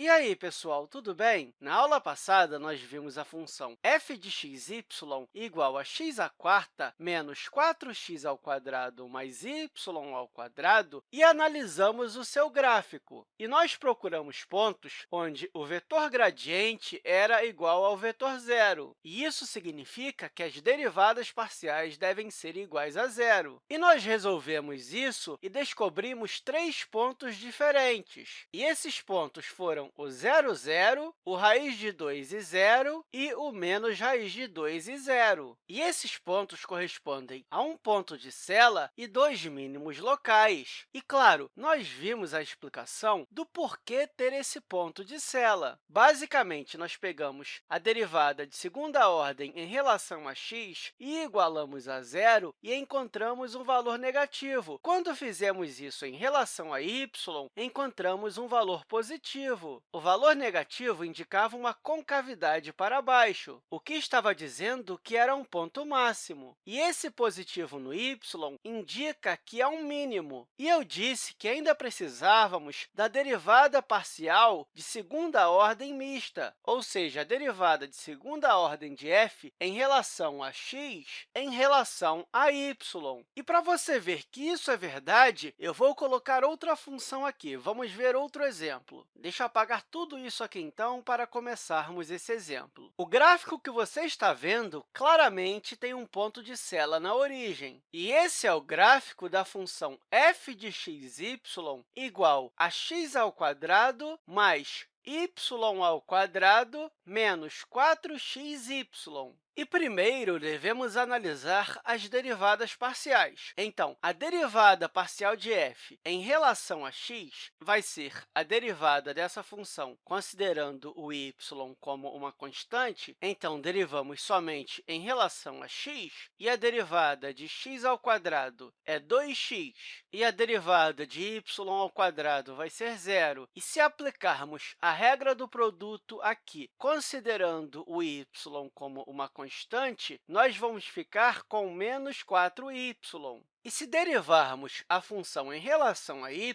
E aí, pessoal, tudo bem? Na aula passada, nós vimos a função f de x y igual a x à quarta menos 4x ao quadrado mais y ao quadrado e analisamos o seu gráfico. E nós procuramos pontos onde o vetor gradiente era igual ao vetor zero. E isso significa que as derivadas parciais devem ser iguais a zero. E nós resolvemos isso e descobrimos três pontos diferentes. E esses pontos foram o zero, zero, o raiz de 2 e zero e o menos raiz de 2 e zero. E esses pontos correspondem a um ponto de sela e dois mínimos locais. E, claro, nós vimos a explicação do porquê ter esse ponto de sela. Basicamente, nós pegamos a derivada de segunda ordem em relação a x e igualamos a zero e encontramos um valor negativo. Quando fizemos isso em relação a y, encontramos um valor positivo. O valor negativo indicava uma concavidade para baixo, o que estava dizendo que era um ponto máximo. E esse positivo no y indica que é um mínimo. E eu disse que ainda precisávamos da derivada parcial de segunda ordem mista, ou seja, a derivada de segunda ordem de f em relação a x em relação a y. E para você ver que isso é verdade, eu vou colocar outra função aqui. Vamos ver outro exemplo. Deixa eu apagar apagar tudo isso aqui, então, para começarmos esse exemplo. O gráfico que você está vendo claramente tem um ponto de sela na origem. E esse é o gráfico da função f de x, y igual a x ao quadrado mais y ao quadrado menos 4xy. E primeiro, devemos analisar as derivadas parciais. Então, a derivada parcial de f em relação a x vai ser a derivada dessa função considerando o y como uma constante. Então, derivamos somente em relação a x, e a derivada de x ao quadrado é 2x, e a derivada de y ao quadrado vai ser zero. E se aplicarmos a regra do produto aqui, considerando o y como uma constante, nós vamos ficar com menos 4y. E se derivarmos a função em relação a y,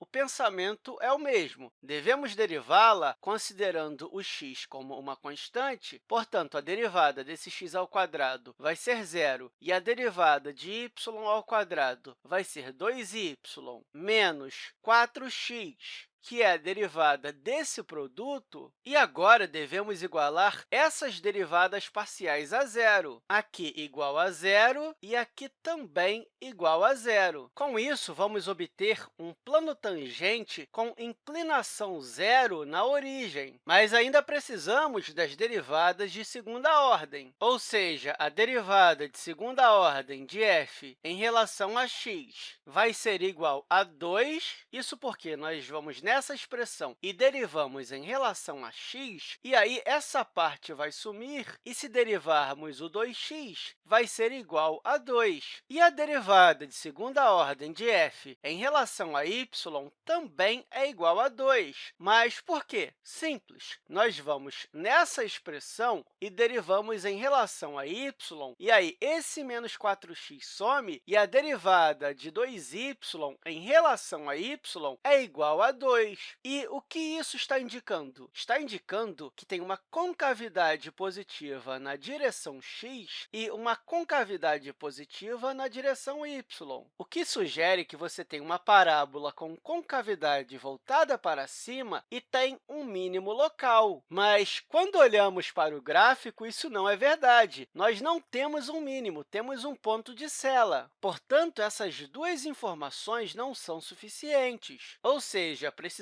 o pensamento é o mesmo. Devemos derivá-la considerando o x como uma constante, portanto, a derivada desse x ao quadrado vai ser zero, e a derivada de y ao quadrado vai ser 2y menos 4x que é a derivada desse produto, e agora devemos igualar essas derivadas parciais a zero. Aqui igual a zero e aqui também igual a zero. Com isso, vamos obter um plano tangente com inclinação zero na origem, mas ainda precisamos das derivadas de segunda ordem, ou seja, a derivada de segunda ordem de f em relação a x vai ser igual a 2, isso porque nós vamos nessa expressão e derivamos em relação a x, e aí essa parte vai sumir, e se derivarmos o 2x, vai ser igual a 2. E a derivada de segunda ordem de f em relação a y também é igual a 2. Mas por quê? Simples. Nós vamos nessa expressão e derivamos em relação a y, e aí esse menos 4x some, e a derivada de 2y em relação a y é igual a 2. E o que isso está indicando? Está indicando que tem uma concavidade positiva na direção x e uma concavidade positiva na direção y, o que sugere que você tem uma parábola com concavidade voltada para cima e tem um mínimo local. Mas, quando olhamos para o gráfico, isso não é verdade. Nós não temos um mínimo, temos um ponto de sela. Portanto, essas duas informações não são suficientes, ou seja, precisamos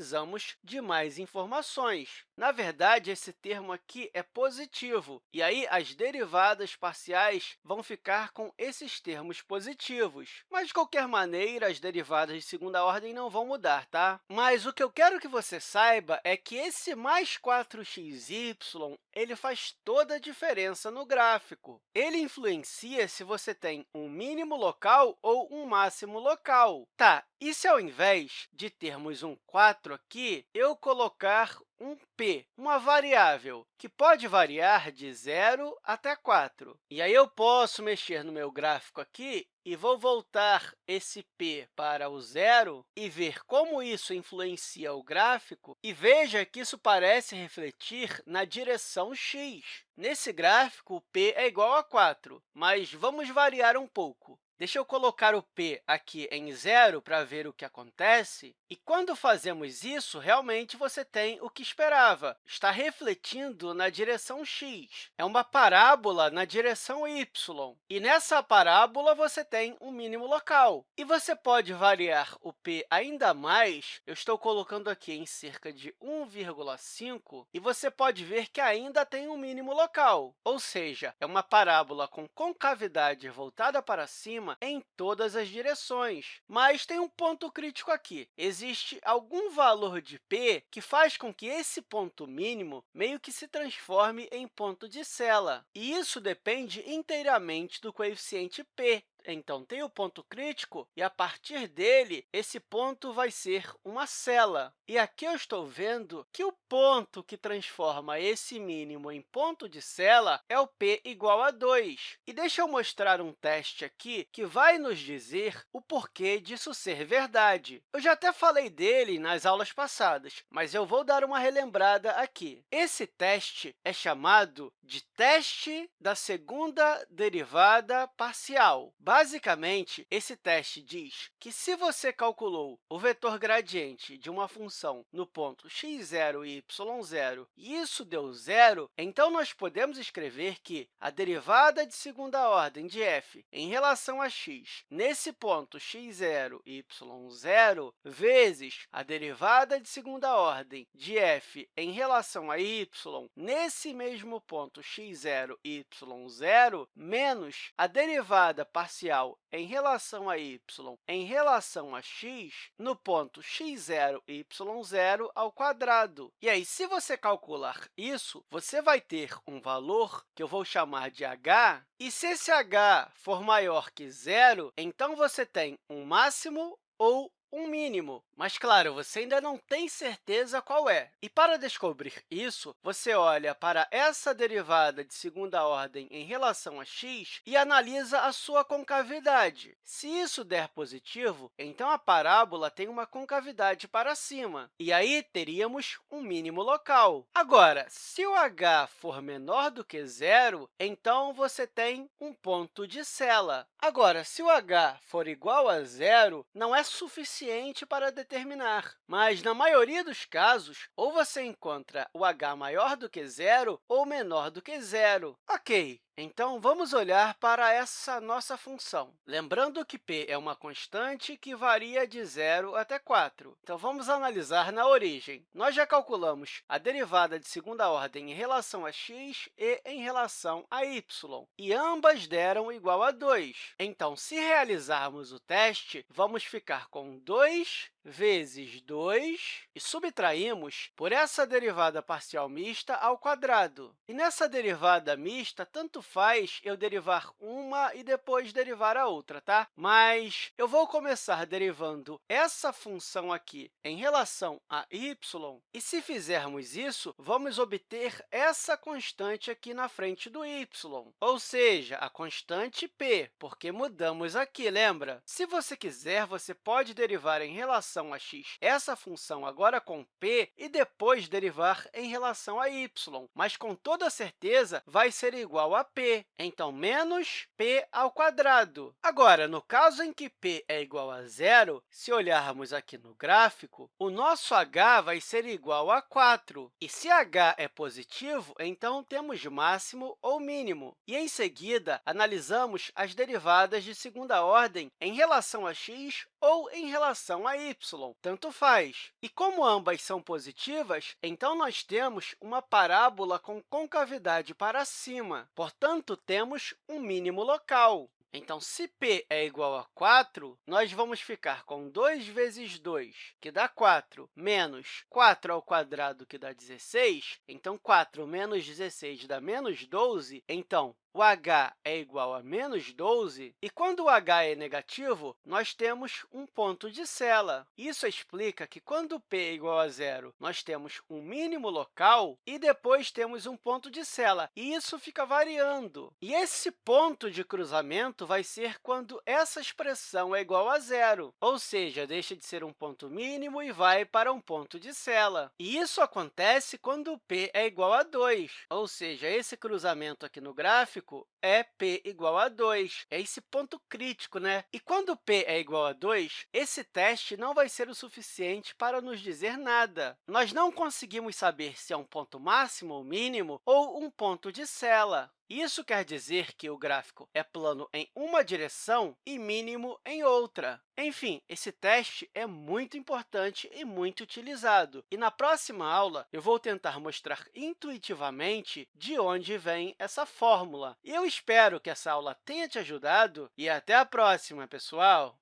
de mais informações. Na verdade, esse termo aqui é positivo, e aí as derivadas parciais vão ficar com esses termos positivos. Mas, de qualquer maneira, as derivadas de segunda ordem não vão mudar, tá? Mas o que eu quero que você saiba é que esse mais 4xy ele faz toda a diferença no gráfico. Ele influencia se você tem um mínimo local ou um máximo local. Tá, e se ao invés de termos um 4, 4 aqui, eu colocar um p, uma variável que pode variar de 0 até 4. E aí eu posso mexer no meu gráfico aqui e vou voltar esse p para o zero e ver como isso influencia o gráfico. E veja que isso parece refletir na direção x. Nesse gráfico, o p é igual a 4, mas vamos variar um pouco. Deixa eu colocar o p aqui em zero para ver o que acontece. E quando fazemos isso, realmente você tem o que esperava. Está refletindo na direção x. É uma parábola na direção y. E nessa parábola, você tem um mínimo local. E você pode variar o p ainda mais. Eu estou colocando aqui em cerca de 1,5, e você pode ver que ainda tem um mínimo local. Ou seja, é uma parábola com concavidade voltada para cima em todas as direções. Mas tem um ponto crítico aqui. Existe algum valor de p que faz com que esse ponto mínimo meio que se transforme em ponto de sela. E isso depende inteiramente do coeficiente p, então, tem o ponto crítico, e, a partir dele, esse ponto vai ser uma sela. E aqui eu estou vendo que o ponto que transforma esse mínimo em ponto de sela é o p igual a 2. E deixa eu mostrar um teste aqui que vai nos dizer o porquê disso ser verdade. Eu já até falei dele nas aulas passadas, mas eu vou dar uma relembrada aqui. Esse teste é chamado de teste da segunda derivada parcial. Basicamente, esse teste diz que, se você calculou o vetor gradiente de uma função no ponto x0 e y0 e isso deu zero, então nós podemos escrever que a derivada de segunda ordem de f em relação a x nesse ponto x0 e y0 vezes a derivada de segunda ordem de f em relação a y nesse mesmo ponto x0 e y0 menos a derivada parcial em relação a y em relação a x no ponto x0 e y0 ao quadrado. E aí, se você calcular isso, você vai ter um valor que eu vou chamar de h, e se esse h for maior que zero, então você tem um máximo ou um mínimo, mas, claro, você ainda não tem certeza qual é. E, para descobrir isso, você olha para essa derivada de segunda ordem em relação a x e analisa a sua concavidade. Se isso der positivo, então a parábola tem uma concavidade para cima, e aí teríamos um mínimo local. Agora, se o h for menor do que zero, então você tem um ponto de sela. Agora, se o h for igual a zero, não é suficiente para determinar. Mas, na maioria dos casos, ou você encontra o h maior do que zero ou menor do que zero. Ok, então, vamos olhar para essa nossa função. Lembrando que p é uma constante que varia de 0 até 4. Então, vamos analisar na origem. Nós já calculamos a derivada de segunda ordem em relação a x e em relação a y, e ambas deram igual a 2. Então, se realizarmos o teste, vamos ficar com 2 vezes 2 e subtraímos por essa derivada parcial mista ao quadrado. E nessa derivada mista, tanto faz eu derivar uma e depois derivar a outra, tá? Mas eu vou começar derivando essa função aqui em relação a y, e se fizermos isso, vamos obter essa constante aqui na frente do y, ou seja, a constante p, porque mudamos aqui, lembra? Se você quiser, você pode derivar em relação a x essa função agora com p e depois derivar em relação a y, mas com toda certeza vai ser igual a p, então menos p ao quadrado. Agora, no caso em que p é igual a zero, se olharmos aqui no gráfico, o nosso h vai ser igual a 4. E se h é positivo, então temos máximo ou mínimo. E, em seguida, analisamos as derivadas de segunda ordem em relação a x ou em relação a y, tanto faz. E como ambas são positivas, então nós temos uma parábola com concavidade para cima, portanto, temos um mínimo local. Então, se p é igual a 4, nós vamos ficar com 2 vezes 2, que dá 4, menos 4 ao quadrado, que dá 16. Então, 4 menos 16 dá menos 12. Então, o h é igual a menos 12, e quando o h é negativo, nós temos um ponto de sela. Isso explica que, quando p é igual a zero, nós temos um mínimo local e depois temos um ponto de sela, e isso fica variando. E esse ponto de cruzamento vai ser quando essa expressão é igual a zero, ou seja, deixa de ser um ponto mínimo e vai para um ponto de sela. E isso acontece quando p é igual a 2, ou seja, esse cruzamento aqui no gráfico é p igual a 2. É esse ponto crítico, né? E quando p é igual a 2, esse teste não vai ser o suficiente para nos dizer nada. Nós não conseguimos saber se é um ponto máximo ou mínimo ou um ponto de sela. Isso quer dizer que o gráfico é plano em uma direção e mínimo em outra. Enfim, esse teste é muito importante e muito utilizado. E na próxima aula, eu vou tentar mostrar intuitivamente de onde vem essa fórmula. E eu espero que essa aula tenha te ajudado e até a próxima, pessoal!